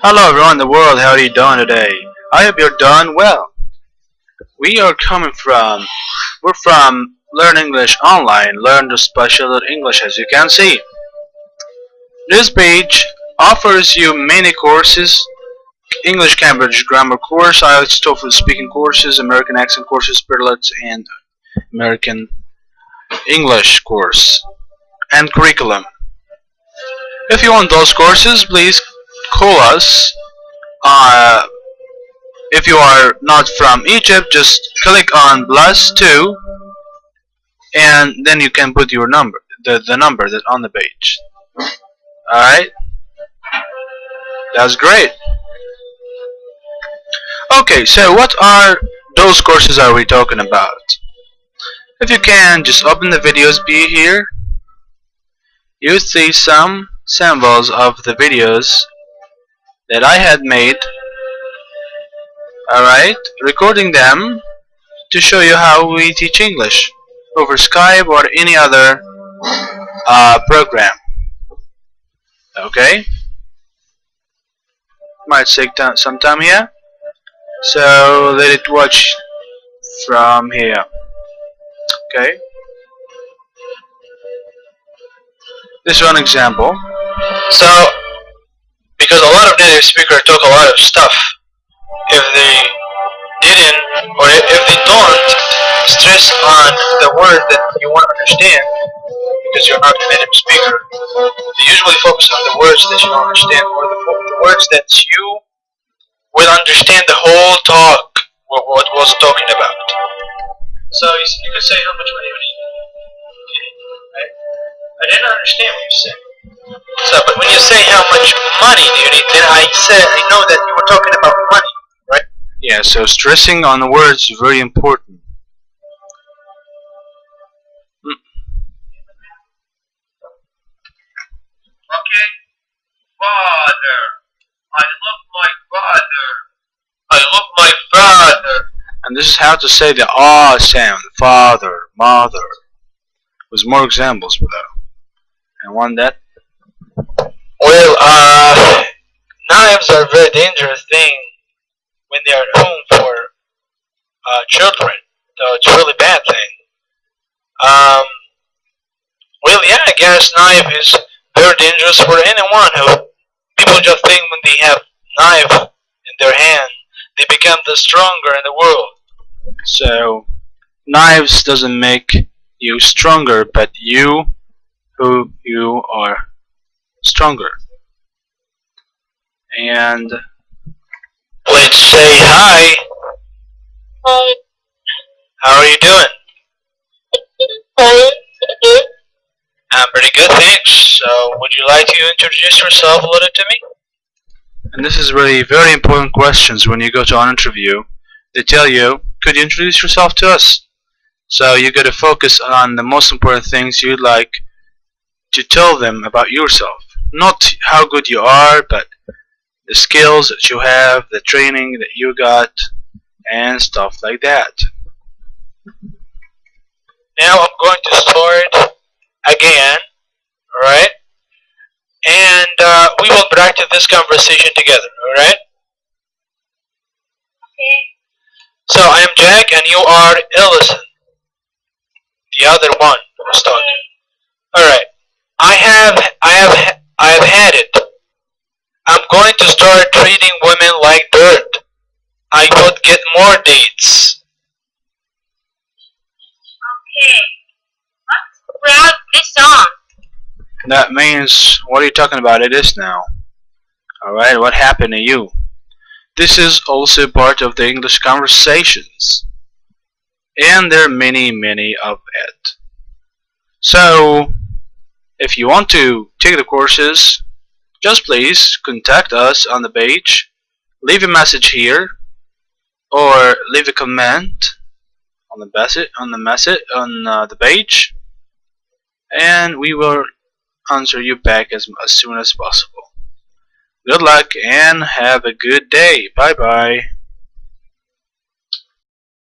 Hello everyone in the world, how are you doing today? I hope you're doing well. We are coming from, we're from Learn English Online, learn the special English as you can see. This page offers you many courses, English Cambridge Grammar course, IELTS TOEFL speaking courses, American accent courses, Perlets, and American English course, and curriculum. If you want those courses, please call us. Uh, if you are not from Egypt, just click on plus 2 and then you can put your number, the, the number that on the page. Alright? That's great. Okay, so what are those courses are we talking about? If you can, just open the videos be here. You see some samples of the videos that I had made. Alright recording them to show you how we teach English over Skype or any other uh, program. Okay? Might take some time here. So let it watch from here. Okay? This is one example. So because a lot of native speakers talk a lot of stuff. If they didn't, or if they don't stress on the word that you want to understand, because you're not a native speaker, they usually focus on the words that you don't understand, or the, the words that you will understand the whole talk, what, what was talking about. So you, you could say how much money you need. Right? I didn't understand what you said. So, but when you say how much money do you need, then I said I know that you were talking about money, right? Yeah. So stressing on the words is very important. Mm. Okay. Father. I love my father. I love my father. And this is how to say the ah sound. Father, mother. With more examples below. And one that well, uh, knives are a very dangerous thing when they are at home for uh, children. So it's a really bad thing. Um, well, yeah, I guess knife is very dangerous for anyone who people just think when they have knife in their hand, they become the stronger in the world. So, knives doesn't make you stronger, but you who you are stronger. And let's say hi. Hi. How are you doing? Fine. I'm pretty good, thanks. So, would you like to introduce yourself a little to me? And this is really very important questions when you go to an interview. They tell you, could you introduce yourself to us? So you got to focus on the most important things you'd like to tell them about yourself not how good you are, but the skills that you have, the training that you got, and stuff like that. Now I'm going to start again, alright? And uh, we will practice this conversation together, alright? Okay. So I am Jack and you are Ellison. The other one who's talking. Alright. I have I have I've had it. I'm going to start treating women like dirt. I could get more dates. Okay. What's about this song? That means, what are you talking about? It is now. Alright, what happened to you? This is also part of the English conversations. And there are many, many of it. So, if you want to take the courses, just please contact us on the page, leave a message here, or leave a comment on the message on the message on uh, the page, and we will answer you back as, as soon as possible. Good luck and have a good day. Bye bye.